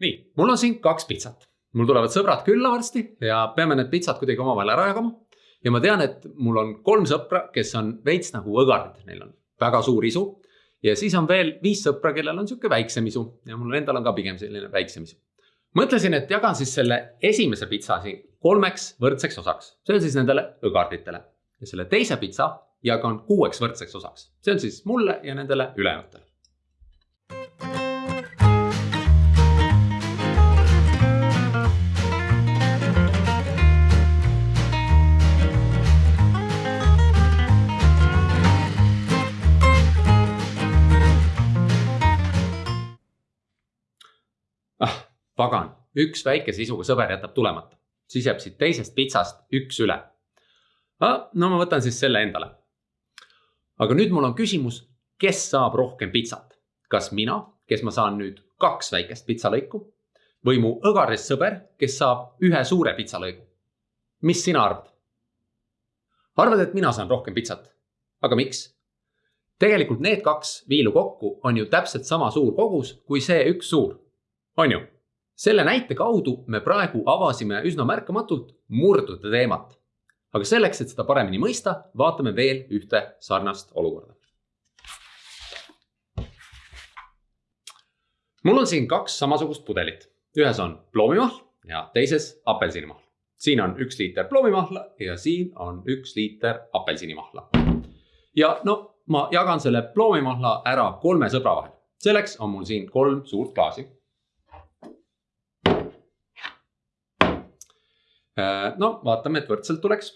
nii, mul on siin kaks pitsat, mul tulevad sõbrad külla varsti ja peame need pitsad kuidagi omavahel ära jagama. ja ma tean, et mul on kolm sõpra, kes on veits nagu õgardid, neil on väga suur isu. ja siis on veel viis sõpra, kellel on sihuke väiksem isu ja mul endal on ka pigem selline väiksem isu. mõtlesin, et jagan siis selle esimese pitsa siin kolmeks võrdseks osaks, see on siis nendele õgarditele ja selle teise pitsa jagan kuueks võrdseks osaks, see on siis mulle ja nendele ülejäänutele. Pagan, üks väike sisuga sõber jätab tulemata, siis jääb siit teisest pitsast üks üle ah,. no ma võtan siis selle endale. aga nüüd mul on küsimus, kes saab rohkem pitsat, kas mina, kes ma saan nüüd kaks väikest pitsalõiku või mu õgaris sõber, kes saab ühe suure pitsalõigu. mis sina arvad? arvad, et mina saan rohkem pitsat, aga miks? tegelikult need kaks viilu kokku on ju täpselt sama suur kogus kui see üks suur on ju? Selle näite kaudu me praegu avasime üsna märkamatult murdude teemat. aga selleks, et seda paremini mõista, vaatame veel ühte sarnast olukorda. mul on siin kaks samasugust pudelit, ühes on ploomimahl ja teises apelsinimahl. siin on üks liiter ploomimahla ja siin on üks liiter apelsinimahla. ja no ma jagan selle ploomimahla ära kolme sõbra vahel. selleks on mul siin kolm suurt klaasi no vaatame, et võrdselt tuleks.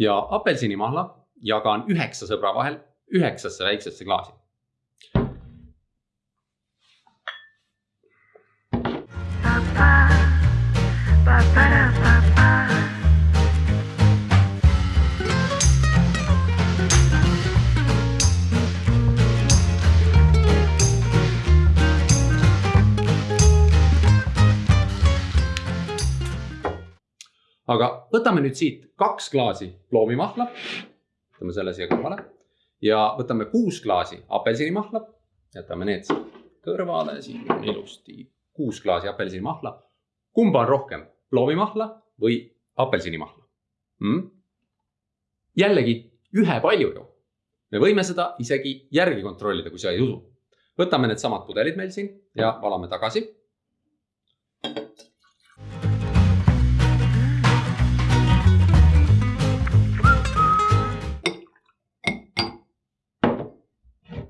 ja apelsinimahla jagan üheksa sõbra vahel üheksasse väiksesse klaasi. Ba-ba-da-ba-ba aga võtame nüüd siit kaks klaasi ploomimahla. võtame selle siia kõrvale ja võtame kuus klaasi apelsinimahla. jätame need kõrvale, siin on ilusti kuus klaasi apelsinimahla. kumba on rohkem, ploomimahla või apelsinimahla hmm?? jällegi ühepalju ju. me võime seda isegi järgi kontrollida, kui sa ei usu. võtame needsamad pudelid meil siin ja valame tagasi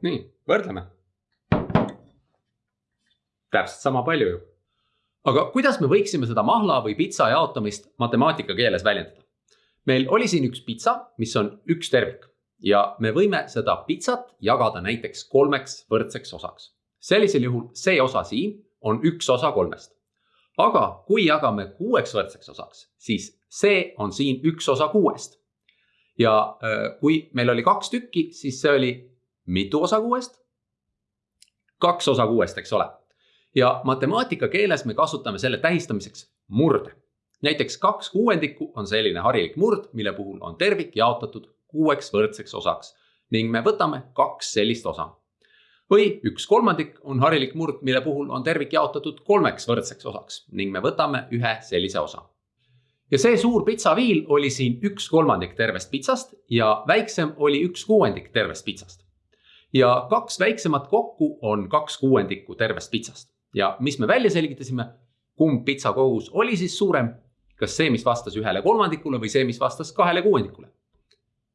nii, võrdleme. täpselt sama palju ju. aga kuidas me võiksime seda mahla või pitsa jaotamist matemaatika keeles väljendada? meil oli siin üks pitsa, mis on üks tervik ja me võime seda pitsat jagada näiteks kolmeks võrdseks osaks. sellisel juhul see osa siin on üks osa kolmest. aga kui jagame kuueks võrdseks osaks, siis see on siin üks osa kuuest. ja äh, kui meil oli kaks tükki, siis see oli mitu osa kuuest? kaks osa kuuest, eks ole. ja matemaatika keeles me kasutame selle tähistamiseks murde. näiteks kaks kuuendikku on selline harilik murd, mille puhul on tervik jaotatud kuueks võrdseks osaks ning me võtame kaks sellist osa. või üks kolmandik on harilik murd, mille puhul on tervik jaotatud kolmeks võrdseks osaks ning me võtame ühe sellise osa ja see suur pitsaviil oli siin üks kolmandik tervest pitsast ja väiksem oli üks kuuendik tervest pitsast ja kaks väiksemat kokku on kaks kuuendikku tervest pitsast. ja mis me välja selgitasime, kumb pitsa kogus oli siis suurem, kas see, mis vastas ühele kolmandikule või see, mis vastas kahele kuuendikule.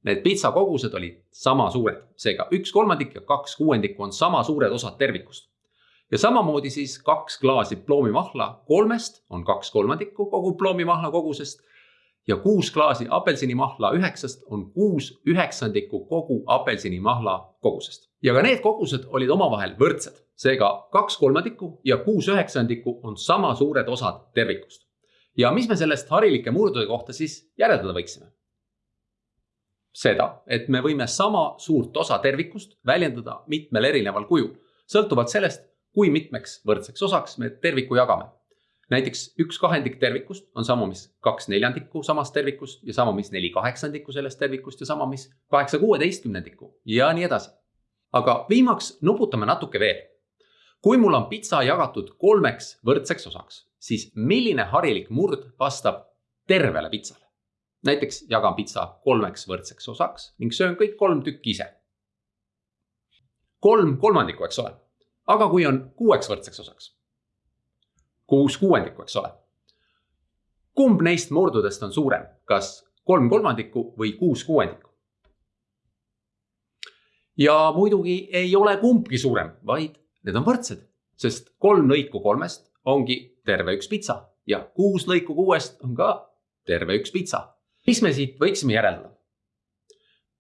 Need pitsa kogused olid sama suured, seega üks kolmandik ja kaks kuuendikku on sama suured osad tervikust. ja samamoodi siis kaks klaasi ploomimahla kolmest on kaks kolmandikku kogu ploomimahla kogusest ja kuus klaasi apelsinimahla üheksast on kuus üheksandikku kogu apelsinimahla kogusest. ja ka need kogused olid omavahel võrdsed, seega kaks kolmandikku ja kuus üheksandikku on sama suured osad tervikust. ja mis me sellest harilike murdude kohta siis järeldada võiksime? seda, et me võime sama suurt osa tervikust väljendada mitmel erineval kujul, sõltuvalt sellest, kui mitmeks võrdseks osaks me terviku jagame näiteks üks kahendik tervikust on sama, mis kaks neljandikku samast tervikust ja sama, mis neli kaheksandikku sellest tervikust ja sama, mis kaheksa kuueteistkümnendikku ja nii edasi. aga viimaks nuputame natuke veel. kui mul on pitsa jagatud kolmeks võrdseks osaks, siis milline harilik murd vastab tervele pitsale? näiteks jagan pitsa kolmeks võrdseks osaks ning söön kõik kolm tükki ise. kolm kolmandikku, eks ole. aga kui on kuueks võrdseks osaks kuus kuuendikku, eks ole. kumb neist murdudest on suurem, kas kolm kolmandikku või kuus kuuendikku? ja muidugi ei ole kumbki suurem, vaid need on võrdsed, sest kolm lõiku kolmest ongi terve üks pitsa ja kuus lõiku kuuest on ka terve üks pitsa. mis me siit võiksime järeldada?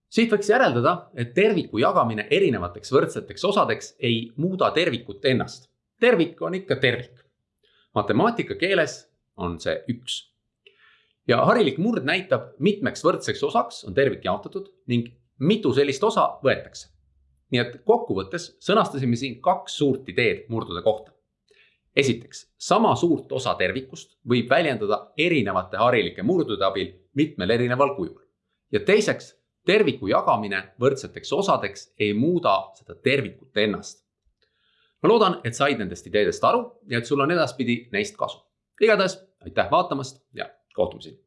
siit võiks järeldada, et terviku jagamine erinevateks võrdseteks osadeks ei muuda tervikut ennast. tervik on ikka tervik matemaatika keeles on see üks. ja harilik murd näitab, mitmeks võrdseks osaks on tervik jaotatud ning mitu sellist osa võetakse. nii et kokkuvõttes sõnastasime siin kaks suurt ideed murdude kohta. esiteks, sama suurt osa tervikust võib väljendada erinevate harilike murdude abil mitmel erineval kujul. ja teiseks, terviku jagamine võrdseteks osadeks ei muuda seda tervikut ennast ma loodan, et said nendest ideedest aru ja et sul on edaspidi neist kasu. igatahes aitäh vaatamast ja kohtumiseni